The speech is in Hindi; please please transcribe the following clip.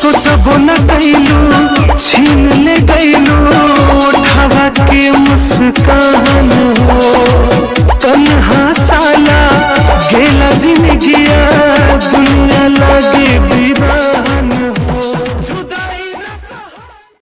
सोचबो न कैलू छीन ले गैलू ओठवा के मुस्कान हो। तन्हा साला गेला ज़िंदगी